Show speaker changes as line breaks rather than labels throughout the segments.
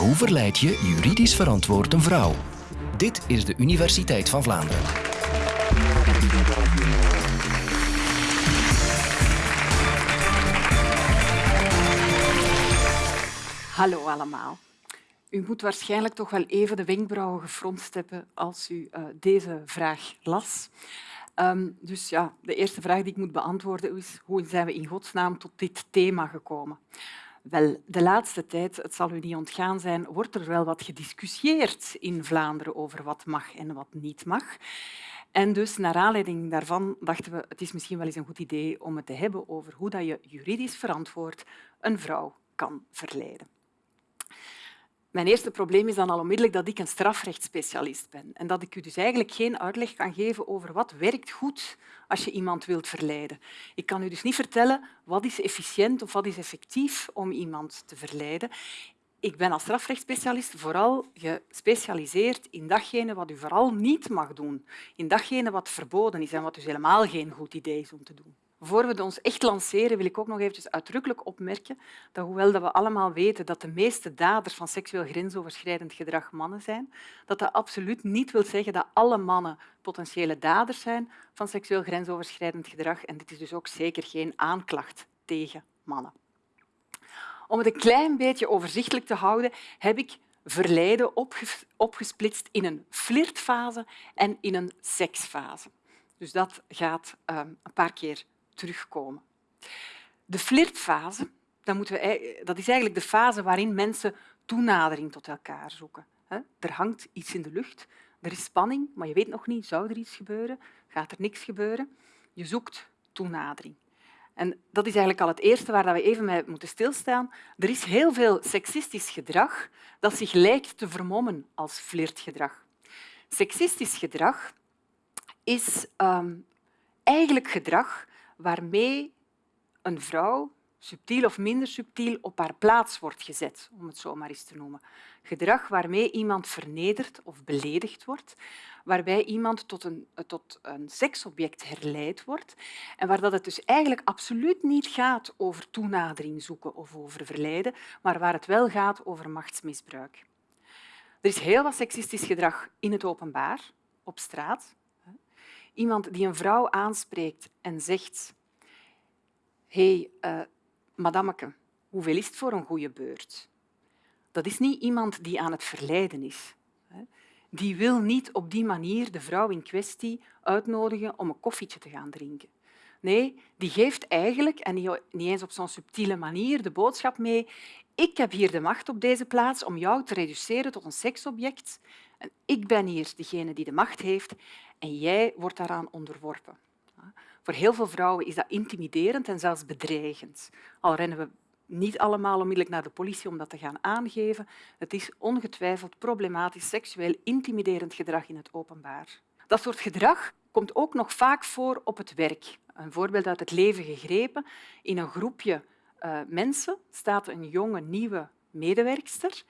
Hoe verleid je juridisch verantwoord een vrouw? Dit is de Universiteit van Vlaanderen.
Hallo allemaal. U moet waarschijnlijk toch wel even de wenkbrauwen gefronst hebben als u uh, deze vraag las. Um, dus ja, de eerste vraag die ik moet beantwoorden is hoe zijn we in godsnaam tot dit thema gekomen? Wel, de laatste tijd, het zal u niet ontgaan zijn, wordt er wel wat gediscussieerd in Vlaanderen over wat mag en wat niet mag. En dus, naar aanleiding daarvan, dachten we het is misschien wel eens een goed idee om het te hebben over hoe je juridisch verantwoord een vrouw kan verleiden. Mijn eerste probleem is dan al onmiddellijk dat ik een strafrechtsspecialist ben en dat ik u dus eigenlijk geen uitleg kan geven over wat werkt goed als je iemand wilt verleiden. Ik kan u dus niet vertellen wat is efficiënt of wat is effectief om iemand te verleiden. Ik ben als strafrechtsspecialist vooral gespecialiseerd in datgene wat u vooral niet mag doen, in datgene wat verboden is en wat dus helemaal geen goed idee is om te doen. Voor we ons echt lanceren, wil ik ook nog even uitdrukkelijk opmerken dat hoewel we allemaal weten dat de meeste daders van seksueel grensoverschrijdend gedrag mannen zijn, dat dat absoluut niet wil zeggen dat alle mannen potentiële daders zijn van seksueel grensoverschrijdend gedrag. En dit is dus ook zeker geen aanklacht tegen mannen. Om het een klein beetje overzichtelijk te houden, heb ik verleiden opgesplitst in een flirtfase en in een seksfase. Dus dat gaat ehm, een paar keer terugkomen. De flirtfase dat, moeten we, dat is eigenlijk de fase waarin mensen toenadering tot elkaar zoeken. Er hangt iets in de lucht, er is spanning, maar je weet nog niet, zou er iets gebeuren, gaat er niks gebeuren. Je zoekt toenadering. En dat is eigenlijk al het eerste waar we even mee moeten stilstaan. Er is heel veel seksistisch gedrag dat zich lijkt te vermommen als flirtgedrag. Seksistisch gedrag is um, eigenlijk gedrag waarmee een vrouw, subtiel of minder subtiel, op haar plaats wordt gezet, om het zo maar eens te noemen. Gedrag waarmee iemand vernederd of beledigd wordt, waarbij iemand tot een, tot een seksobject herleid wordt en waar dat het dus eigenlijk absoluut niet gaat over toenadering zoeken of over verleiden, maar waar het wel gaat over machtsmisbruik. Er is heel wat seksistisch gedrag in het openbaar, op straat, Iemand die een vrouw aanspreekt en zegt hey, uh, madameke, hoeveel is het voor een goede beurt? Dat is niet iemand die aan het verleiden is. Die wil niet op die manier de vrouw in kwestie uitnodigen om een koffietje te gaan drinken. Nee, die geeft eigenlijk, en niet eens op zo'n subtiele manier, de boodschap mee ik heb hier de macht op deze plaats om jou te reduceren tot een seksobject. En ik ben hier degene die de macht heeft en jij wordt daaraan onderworpen. Voor heel veel vrouwen is dat intimiderend en zelfs bedreigend. Al rennen we niet allemaal onmiddellijk naar de politie om dat te gaan aangeven. Het is ongetwijfeld problematisch seksueel intimiderend gedrag in het openbaar. Dat soort gedrag komt ook nog vaak voor op het werk. Een voorbeeld uit het leven gegrepen. In een groepje uh, mensen staat een jonge, nieuwe medewerkster.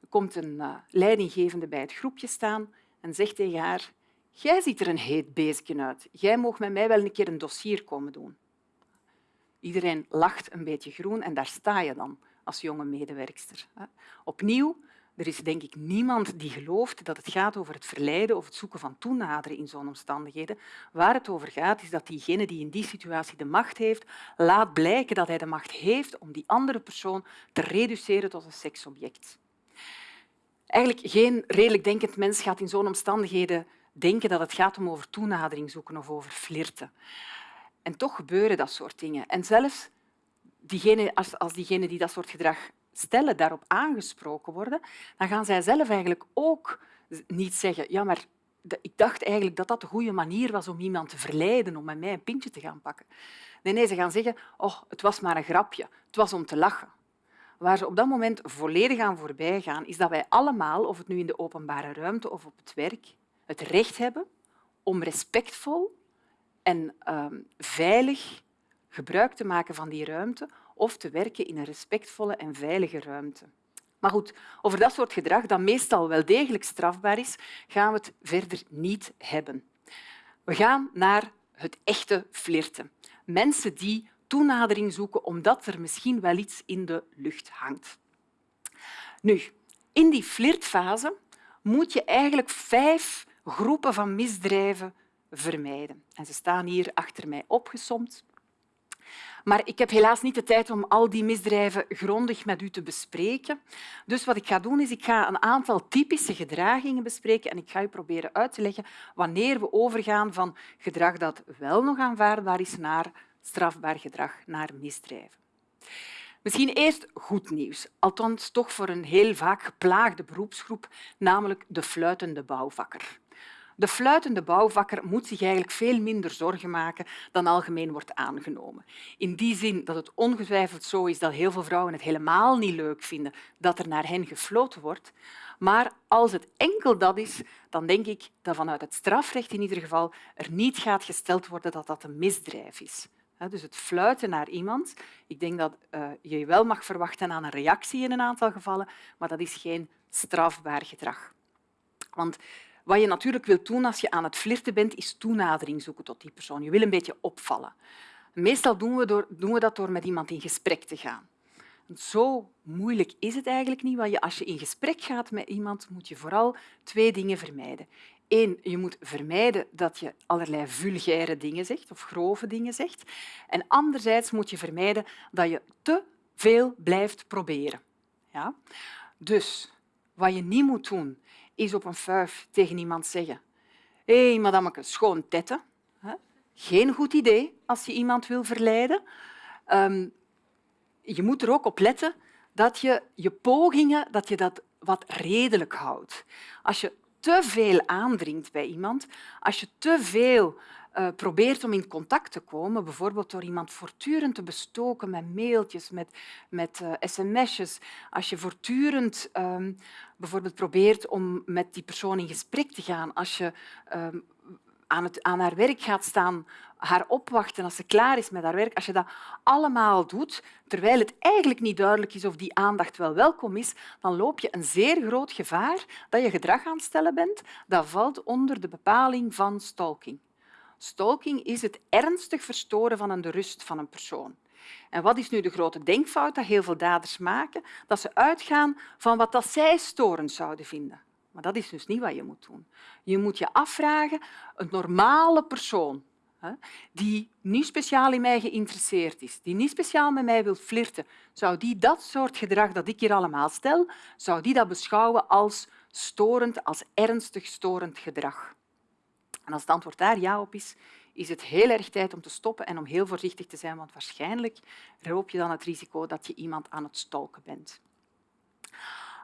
Er komt een uh, leidinggevende bij het groepje staan en zegt tegen haar Jij ziet er een heet beestje uit. Jij mag met mij wel een keer een dossier komen doen. Iedereen lacht een beetje groen en daar sta je dan als jonge medewerkster. Opnieuw, er is denk ik niemand die gelooft dat het gaat over het verleiden of het zoeken van toenaderen in zo'n omstandigheden. Waar het over gaat, is dat diegene die in die situatie de macht heeft, laat blijken dat hij de macht heeft om die andere persoon te reduceren tot een seksobject. Eigenlijk geen redelijk denkend mens gaat in zo'n omstandigheden denken dat het gaat om over toenadering zoeken of over flirten. En toch gebeuren dat soort dingen. En zelfs als, als diegenen die dat soort gedrag stellen daarop aangesproken worden, dan gaan zij zelf eigenlijk ook niet zeggen ja, maar ik dacht eigenlijk dat dat de goede manier was om iemand te verleiden om met mij een pintje te gaan pakken. Nee, nee, ze gaan zeggen oh, het was maar een grapje, het was om te lachen. Waar ze op dat moment volledig aan voorbij gaan, is dat wij allemaal, of het nu in de openbare ruimte of op het werk, het recht hebben om respectvol en um, veilig gebruik te maken van die ruimte of te werken in een respectvolle en veilige ruimte. Maar goed, over dat soort gedrag, dat meestal wel degelijk strafbaar is, gaan we het verder niet hebben. We gaan naar het echte flirten. Mensen die toenadering zoeken omdat er misschien wel iets in de lucht hangt. Nu, In die flirtfase moet je eigenlijk vijf groepen van misdrijven vermijden. En ze staan hier achter mij opgesomd. Maar ik heb helaas niet de tijd om al die misdrijven grondig met u te bespreken. Dus wat ik ga doen, is ik ga een aantal typische gedragingen bespreken en ik ga u proberen uit te leggen wanneer we overgaan van gedrag dat wel nog aanvaardbaar is naar strafbaar gedrag, naar misdrijven. Misschien eerst goed nieuws, althans toch voor een heel vaak geplaagde beroepsgroep, namelijk de fluitende bouwvakker. De fluitende bouwvakker moet zich eigenlijk veel minder zorgen maken dan algemeen wordt aangenomen. In die zin dat het ongetwijfeld zo is dat heel veel vrouwen het helemaal niet leuk vinden dat er naar hen gefloten wordt. Maar als het enkel dat is, dan denk ik dat vanuit het strafrecht in ieder geval er niet gaat gesteld worden dat dat een misdrijf is. Dus het fluiten naar iemand, ik denk dat je je wel mag verwachten aan een reactie in een aantal gevallen, maar dat is geen strafbaar gedrag. Want wat je natuurlijk wilt doen als je aan het flirten bent, is toenadering zoeken tot die persoon. Je wil een beetje opvallen. Meestal doen we, door, doen we dat door met iemand in gesprek te gaan. Zo moeilijk is het eigenlijk niet, want als je in gesprek gaat met iemand, moet je vooral twee dingen vermijden. Eén, je moet vermijden dat je allerlei vulgaire dingen zegt of grove dingen zegt. En anderzijds moet je vermijden dat je te veel blijft proberen. Ja? Dus wat je niet moet doen, is op een fuif tegen iemand zeggen hé, hey, madameke, schoon tetten. Geen goed idee als je iemand wil verleiden. Um, je moet er ook op letten dat je je pogingen dat je dat wat redelijk houdt. Als je te veel aandringt bij iemand, als je te veel uh, probeert om in contact te komen, bijvoorbeeld door iemand voortdurend te bestoken met mailtjes, met, met uh, sms'jes, als je voortdurend um, bijvoorbeeld probeert om met die persoon in gesprek te gaan, als je um, aan, het, aan haar werk gaat staan, haar opwachten als ze klaar is met haar werk, als je dat allemaal doet, terwijl het eigenlijk niet duidelijk is of die aandacht wel welkom is, dan loop je een zeer groot gevaar dat je gedrag aan het stellen bent dat valt onder de bepaling van stalking. Stalking is het ernstig verstoren van de rust van een persoon. En wat is nu de grote denkfout dat heel veel daders maken? Dat ze uitgaan van wat dat zij storend zouden vinden. Maar dat is dus niet wat je moet doen. Je moet je afvragen, een normale persoon die niet speciaal in mij geïnteresseerd is, die niet speciaal met mij wil flirten, zou die dat soort gedrag dat ik hier allemaal stel, zou die dat beschouwen als storend, als ernstig storend gedrag? En als het antwoord daar ja op is, is het heel erg tijd om te stoppen en om heel voorzichtig te zijn, want waarschijnlijk loop je dan het risico dat je iemand aan het stalken bent.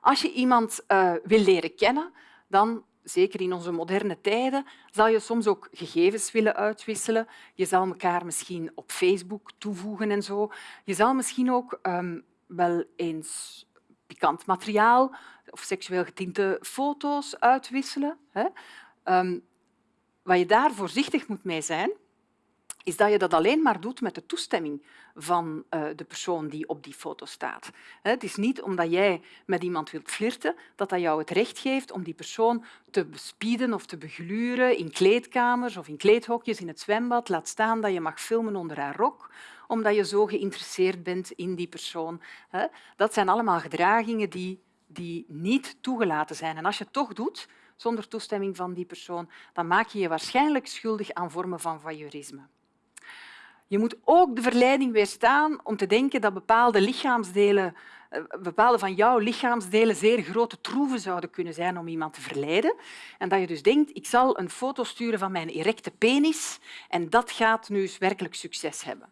Als je iemand uh, wil leren kennen, dan zeker in onze moderne tijden, zal je soms ook gegevens willen uitwisselen. Je zal elkaar misschien op Facebook toevoegen en zo. Je zal misschien ook um, wel eens pikant materiaal of seksueel getinte foto's uitwisselen. Hè. Um, wat je daar voorzichtig moet mee zijn, is dat je dat alleen maar doet met de toestemming van uh, de persoon die op die foto staat. Het is niet omdat jij met iemand wilt flirten dat dat jou het recht geeft om die persoon te bespieden of te begluren in kleedkamers of in kleedhokjes in het zwembad. Laat staan dat je mag filmen onder haar rok omdat je zo geïnteresseerd bent in die persoon. Dat zijn allemaal gedragingen die, die niet toegelaten zijn. En als je het toch doet, zonder toestemming van die persoon, dan maak je je waarschijnlijk schuldig aan vormen van voyeurisme. Je moet ook de verleiding weerstaan om te denken dat bepaalde lichaamsdelen eh, bepaalde van jouw lichaamsdelen zeer grote troeven zouden kunnen zijn om iemand te verleiden. En dat je dus denkt, ik zal een foto sturen van mijn erecte penis en dat gaat nu werkelijk succes hebben.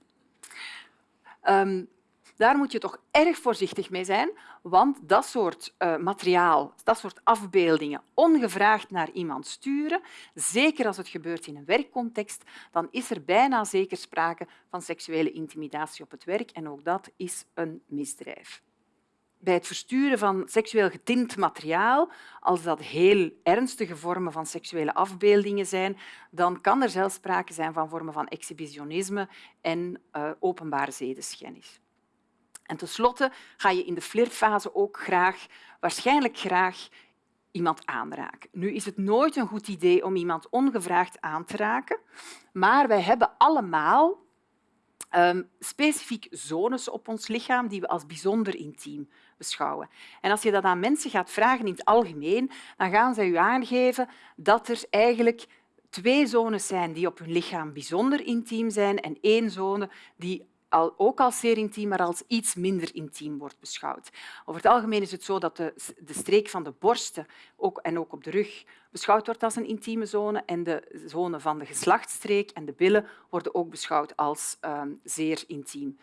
Um, daar moet je toch erg voorzichtig mee zijn, want dat soort uh, materiaal, dat soort afbeeldingen, ongevraagd naar iemand sturen, zeker als het gebeurt in een werkcontext, dan is er bijna zeker sprake van seksuele intimidatie op het werk en ook dat is een misdrijf. Bij het versturen van seksueel getint materiaal, als dat heel ernstige vormen van seksuele afbeeldingen zijn, dan kan er zelfs sprake zijn van vormen van exhibitionisme en uh, openbare zedeschennis. En tenslotte ga je in de flirtfase ook graag, waarschijnlijk graag iemand aanraken. Nu is het nooit een goed idee om iemand ongevraagd aan te raken, maar wij hebben allemaal um, specifiek zones op ons lichaam die we als bijzonder intiem beschouwen. En als je dat aan mensen gaat vragen in het algemeen, dan gaan ze je aangeven dat er eigenlijk twee zones zijn die op hun lichaam bijzonder intiem zijn en één zone die al, ook als zeer intiem, maar als iets minder intiem wordt beschouwd. Over het algemeen is het zo dat de, de streek van de borsten ook, en ook op de rug beschouwd wordt als een intieme zone en de zone van de geslachtsstreek en de billen worden ook beschouwd als um, zeer intiem.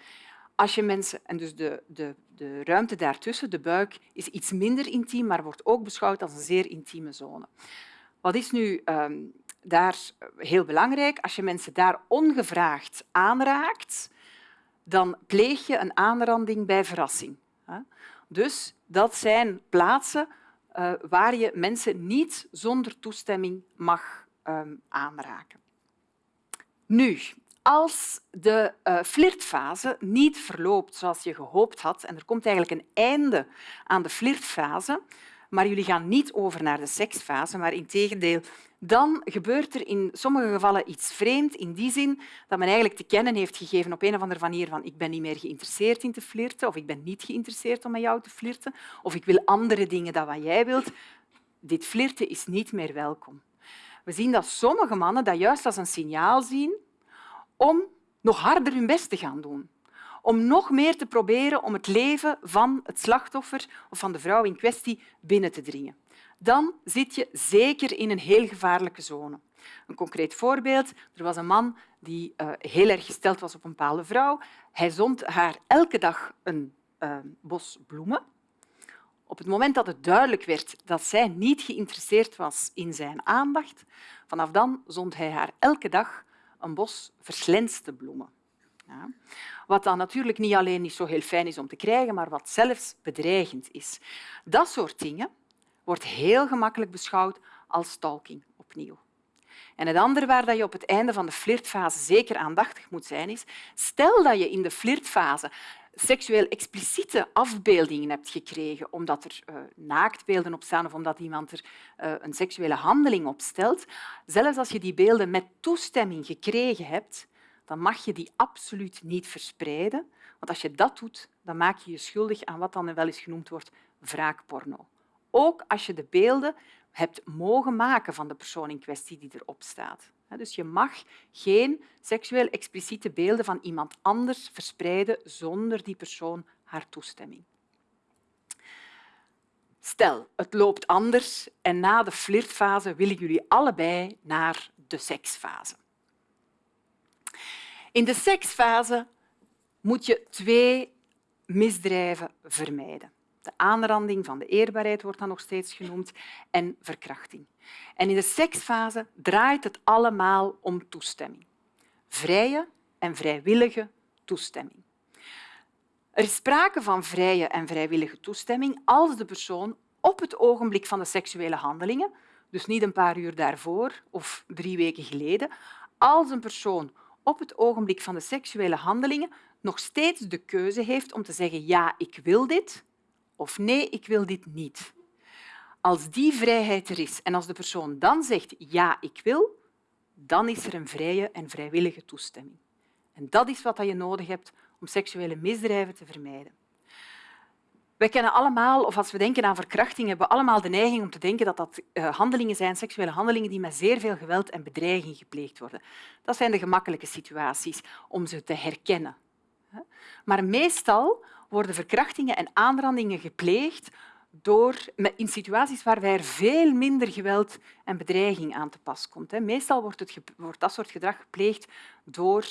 Als je mensen, en dus de, de, de ruimte daartussen, de buik, is iets minder intiem, maar wordt ook beschouwd als een zeer intieme zone. Wat is nu um, daar heel belangrijk? Als je mensen daar ongevraagd aanraakt, dan pleeg je een aanranding bij verrassing. Dus dat zijn plaatsen uh, waar je mensen niet zonder toestemming mag um, aanraken. Nu, als de uh, flirtfase niet verloopt zoals je gehoopt had en er komt eigenlijk een einde aan de flirtfase, maar jullie gaan niet over naar de seksfase, maar integendeel, dan gebeurt er in sommige gevallen iets vreemd in die zin dat men eigenlijk te kennen heeft gegeven op een of andere manier van ik ben niet meer geïnteresseerd in te flirten of ik ben niet geïnteresseerd om met jou te flirten of ik wil andere dingen dan wat jij wilt. Dit flirten is niet meer welkom. We zien dat sommige mannen dat juist als een signaal zien om nog harder hun best te gaan doen om nog meer te proberen om het leven van het slachtoffer of van de vrouw in kwestie binnen te dringen. Dan zit je zeker in een heel gevaarlijke zone. Een concreet voorbeeld. Er was een man die uh, heel erg gesteld was op een bepaalde vrouw. Hij zond haar elke dag een uh, bos bloemen. Op het moment dat het duidelijk werd dat zij niet geïnteresseerd was in zijn aandacht, vanaf dan zond hij haar elke dag een bos verslenste bloemen. Ja. Wat dan natuurlijk niet alleen niet zo heel fijn is om te krijgen, maar wat zelfs bedreigend is. Dat soort dingen wordt heel gemakkelijk beschouwd als stalking opnieuw. En het andere waar je op het einde van de flirtfase zeker aandachtig moet zijn, is stel dat je in de flirtfase seksueel expliciete afbeeldingen hebt gekregen omdat er uh, naaktbeelden op staan of omdat iemand er uh, een seksuele handeling op stelt, zelfs als je die beelden met toestemming gekregen hebt, dan mag je die absoluut niet verspreiden. Want als je dat doet, dan maak je je schuldig aan wat dan wel eens genoemd wordt wraakporno. Ook als je de beelden hebt mogen maken van de persoon in kwestie die erop staat. Dus je mag geen seksueel expliciete beelden van iemand anders verspreiden zonder die persoon haar toestemming. Stel, het loopt anders en na de flirtfase willen jullie allebei naar de seksfase. In de seksfase moet je twee misdrijven vermijden. De aanranding van de eerbaarheid wordt dan nog steeds genoemd en verkrachting. En in de seksfase draait het allemaal om toestemming. Vrije en vrijwillige toestemming. Er is sprake van vrije en vrijwillige toestemming als de persoon op het ogenblik van de seksuele handelingen, dus niet een paar uur daarvoor of drie weken geleden, als een persoon op het ogenblik van de seksuele handelingen nog steeds de keuze heeft om te zeggen ja, ik wil dit of nee, ik wil dit niet. Als die vrijheid er is en als de persoon dan zegt ja, ik wil, dan is er een vrije en vrijwillige toestemming. En dat is wat je nodig hebt om seksuele misdrijven te vermijden. Wij kennen allemaal, of als we denken aan verkrachting, hebben we allemaal de neiging om te denken dat dat uh, handelingen zijn, seksuele handelingen, die met zeer veel geweld en bedreiging gepleegd worden. Dat zijn de gemakkelijke situaties om ze te herkennen. Maar meestal worden verkrachtingen en aanrandingen gepleegd door, in situaties waarbij er veel minder geweld en bedreiging aan te pas komt. Meestal wordt, het, wordt dat soort gedrag gepleegd door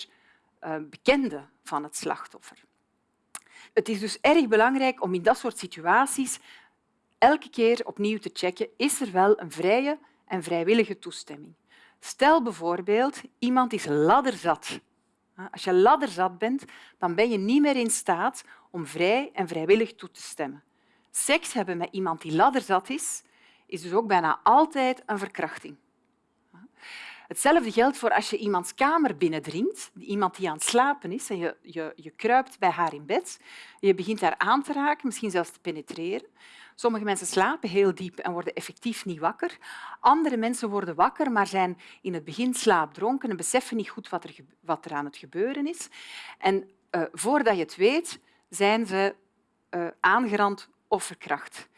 uh, bekenden van het slachtoffer. Het is dus erg belangrijk om in dat soort situaties elke keer opnieuw te checken is er wel een vrije en vrijwillige toestemming. Stel bijvoorbeeld, iemand is ladderzat. Als je ladderzat bent, dan ben je niet meer in staat om vrij en vrijwillig toe te stemmen. Seks hebben met iemand die ladderzat is, is dus ook bijna altijd een verkrachting. Hetzelfde geldt voor als je iemands kamer binnendringt, iemand die aan het slapen is, en je, je, je kruipt bij haar in bed, je begint haar aan te raken, misschien zelfs te penetreren. Sommige mensen slapen heel diep en worden effectief niet wakker. Andere mensen worden wakker, maar zijn in het begin slaapdronken en beseffen niet goed wat er, wat er aan het gebeuren is. En uh, voordat je het weet, zijn ze uh, aangerand of verkracht.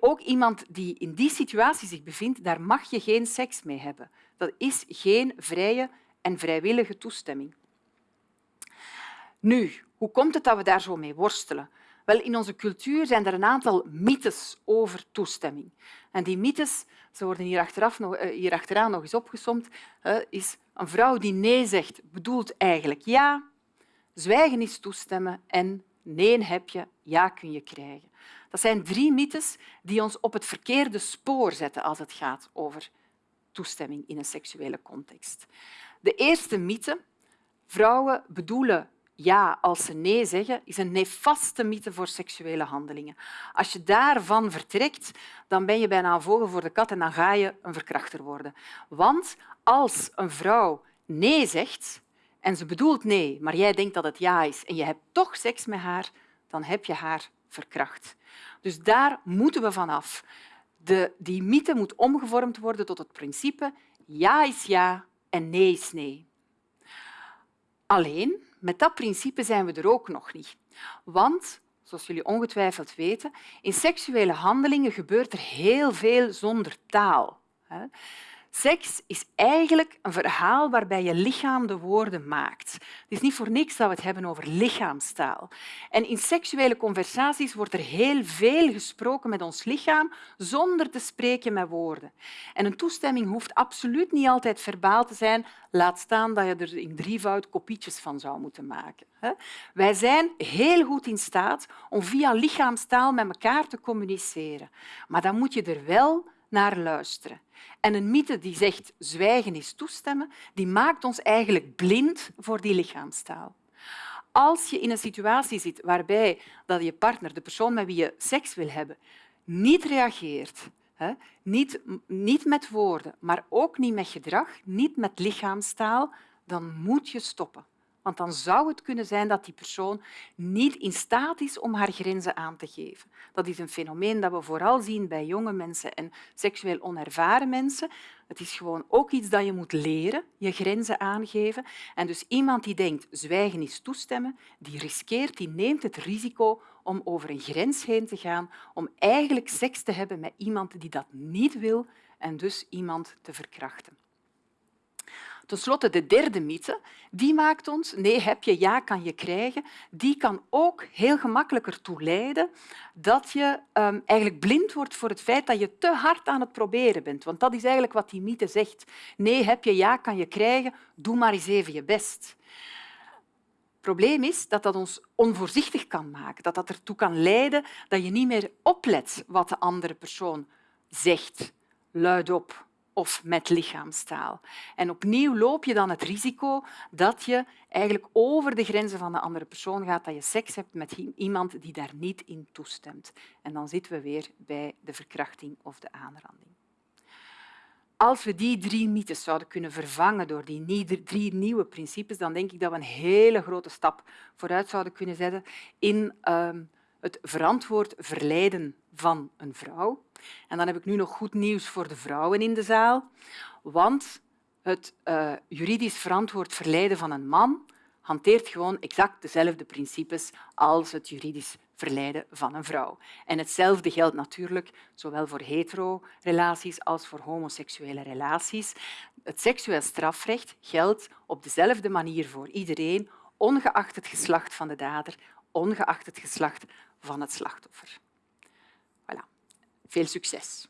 Ook iemand die in die situatie zich bevindt, daar mag je geen seks mee hebben. Dat is geen vrije en vrijwillige toestemming. Nu, hoe komt het dat we daar zo mee worstelen? Wel, in onze cultuur zijn er een aantal mythes over toestemming. En die mythes, ze worden hier, achteraf nog, eh, hier achteraan nog eens opgesomd, is een vrouw die nee zegt, bedoelt eigenlijk ja, zwijgen is toestemmen en nee heb je, ja kun je krijgen. Dat zijn drie mythes die ons op het verkeerde spoor zetten als het gaat over toestemming in een seksuele context. De eerste mythe, vrouwen bedoelen ja als ze nee zeggen, is een nefaste mythe voor seksuele handelingen. Als je daarvan vertrekt, dan ben je bijna een vogel voor de kat en dan ga je een verkrachter worden. Want als een vrouw nee zegt en ze bedoelt nee, maar jij denkt dat het ja is en je hebt toch seks met haar, dan heb je haar verkracht. Dus daar moeten we vanaf. De, die mythe moet omgevormd worden tot het principe ja is ja en nee is nee. Alleen, met dat principe zijn we er ook nog niet. Want, zoals jullie ongetwijfeld weten, in seksuele handelingen gebeurt er heel veel zonder taal. Seks is eigenlijk een verhaal waarbij je lichaam de woorden maakt. Het is niet voor niks dat we het hebben over lichaamstaal. En in seksuele conversaties wordt er heel veel gesproken met ons lichaam zonder te spreken met woorden. En een toestemming hoeft absoluut niet altijd verbaal te zijn, laat staan dat je er in drievoud kopietjes van zou moeten maken. Wij zijn heel goed in staat om via lichaamstaal met elkaar te communiceren. Maar dan moet je er wel naar luisteren. En een mythe die zegt zwijgen is toestemmen, die maakt ons eigenlijk blind voor die lichaamstaal. Als je in een situatie zit waarbij dat je partner, de persoon met wie je seks wil hebben, niet reageert, hè, niet, niet met woorden, maar ook niet met gedrag, niet met lichaamstaal, dan moet je stoppen. Want dan zou het kunnen zijn dat die persoon niet in staat is om haar grenzen aan te geven. Dat is een fenomeen dat we vooral zien bij jonge mensen en seksueel onervaren mensen. Het is gewoon ook iets dat je moet leren, je grenzen aangeven. En dus iemand die denkt zwijgen is toestemmen, die riskeert, die neemt het risico om over een grens heen te gaan, om eigenlijk seks te hebben met iemand die dat niet wil en dus iemand te verkrachten. Ten slotte de derde mythe, die maakt ons, nee heb je, ja kan je krijgen, die kan ook heel gemakkelijk ertoe leiden dat je um, eigenlijk blind wordt voor het feit dat je te hard aan het proberen bent. Want dat is eigenlijk wat die mythe zegt. Nee heb je, ja kan je krijgen, doe maar eens even je best. Het probleem is dat dat ons onvoorzichtig kan maken, dat dat ertoe kan leiden dat je niet meer oplet wat de andere persoon zegt, luidop of met lichaamstaal. En opnieuw loop je dan het risico dat je eigenlijk over de grenzen van de andere persoon gaat, dat je seks hebt met iemand die daar niet in toestemt. En dan zitten we weer bij de verkrachting of de aanranding. Als we die drie mythes zouden kunnen vervangen door die drie nieuwe principes, dan denk ik dat we een hele grote stap vooruit zouden kunnen zetten in uh, het verantwoord verleiden van een vrouw. En dan heb ik nu nog goed nieuws voor de vrouwen in de zaal. Want het uh, juridisch verantwoord verleiden van een man hanteert gewoon exact dezelfde principes als het juridisch verleiden van een vrouw. En hetzelfde geldt natuurlijk zowel voor hetero-relaties als voor homoseksuele relaties. Het seksueel strafrecht geldt op dezelfde manier voor iedereen, ongeacht het geslacht van de dader, ongeacht het geslacht van het slachtoffer. Veel suksess!